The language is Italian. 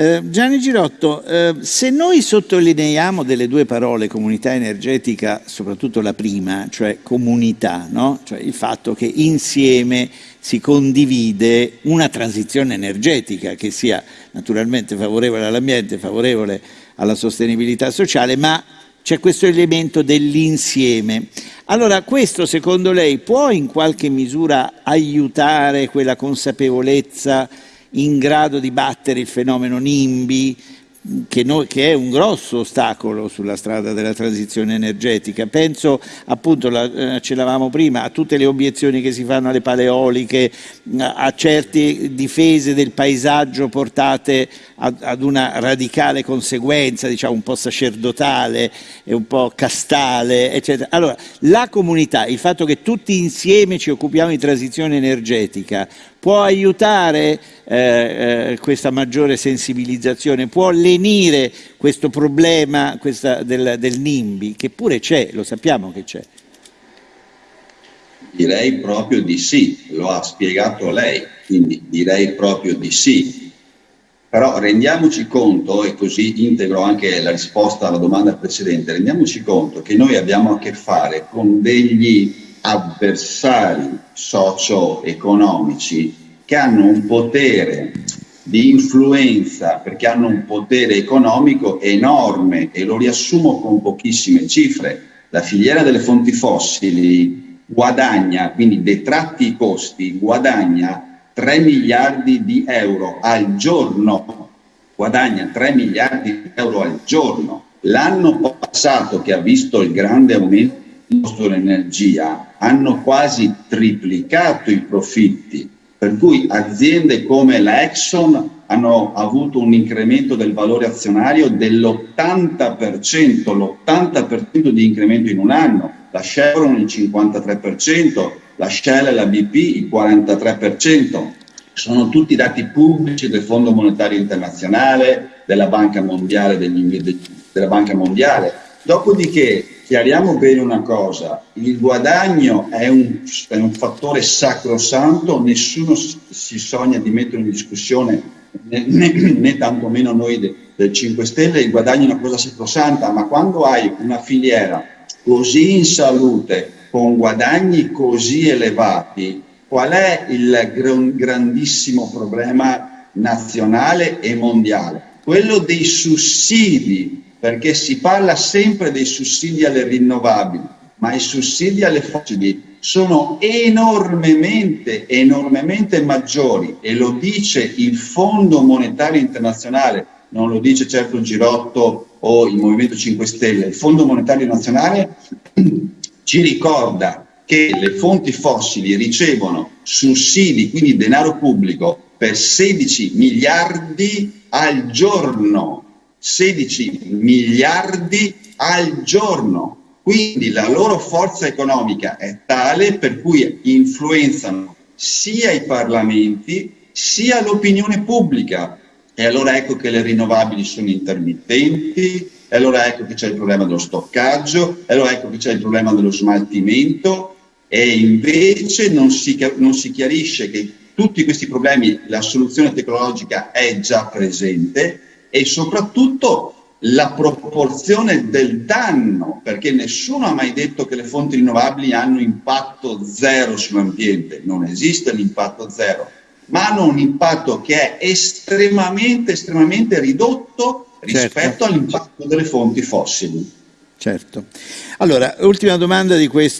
Eh, Gianni Girotto, eh, se noi sottolineiamo delle due parole, comunità energetica, soprattutto la prima, cioè comunità, no? cioè il fatto che insieme si condivide una transizione energetica che sia naturalmente favorevole all'ambiente, favorevole alla sostenibilità sociale, ma c'è questo elemento dell'insieme. Allora, questo secondo lei può in qualche misura aiutare quella consapevolezza in grado di battere il fenomeno NIMBY, che, noi, che, è un grosso ostacolo sulla strada della transizione energetica. Penso, appunto, la, eh, ce l'avamo prima, a tutte le obiezioni che si fanno alle paleoliche, a certe difese del paesaggio portate ad, ad una radicale conseguenza, diciamo un po' sacerdotale e un po' castale, eccetera. Allora, la comunità, il fatto che tutti insieme ci occupiamo di transizione energetica, può aiutare eh, eh, questa maggiore sensibilizzazione, può lenire questo problema questa del, del NIMBY, che pure c'è, lo sappiamo che c'è. Direi proprio di sì, lo ha spiegato lei, quindi direi proprio di sì. Però rendiamoci conto, e così integro anche la risposta alla domanda precedente, rendiamoci conto che noi abbiamo a che fare con degli avversari socio-economici che hanno un potere di influenza perché hanno un potere economico enorme e lo riassumo con pochissime cifre. La filiera delle fonti fossili guadagna, quindi detratti i costi, guadagna 3 miliardi di euro al giorno, guadagna 3 miliardi di euro al giorno. L'anno passato che ha visto il grande aumento costo dell'energia hanno quasi triplicato i profitti per cui aziende come la Exxon hanno avuto un incremento del valore azionario dell'80%, l'80% di incremento in un anno, la Chevron il 53%, la Shell e la BP il 43%. Sono tutti dati pubblici del Fondo Monetario Internazionale, della Banca Mondiale. Degli, della Banca Mondiale. Dopodiché chiariamo bene una cosa, il guadagno è un, è un fattore sacrosanto, nessuno si sogna di mettere in discussione, né, né, né tantomeno noi de, del 5 Stelle, il guadagno è una cosa sacrosanta, ma quando hai una filiera così in salute, con guadagni così elevati, qual è il gran, grandissimo problema nazionale e mondiale? Quello dei sussidi perché si parla sempre dei sussidi alle rinnovabili, ma i sussidi alle fossili sono enormemente, enormemente maggiori e lo dice il Fondo Monetario Internazionale, non lo dice certo Girotto o il Movimento 5 Stelle, il Fondo Monetario Nazionale ci ricorda che le fonti fossili ricevono sussidi, quindi denaro pubblico, per 16 miliardi al giorno 16 miliardi al giorno. Quindi la loro forza economica è tale per cui influenzano sia i parlamenti sia l'opinione pubblica. E allora ecco che le rinnovabili sono intermittenti, e allora ecco che c'è il problema dello stoccaggio, e allora ecco che c'è il problema dello smaltimento e invece non si, non si chiarisce che tutti questi problemi la soluzione tecnologica è già presente e soprattutto la proporzione del danno, perché nessuno ha mai detto che le fonti rinnovabili hanno impatto zero sull'ambiente, non esiste l'impatto zero, ma hanno un impatto che è estremamente, estremamente ridotto rispetto certo. all'impatto delle fonti fossili. Certo. Allora, ultima domanda di questo.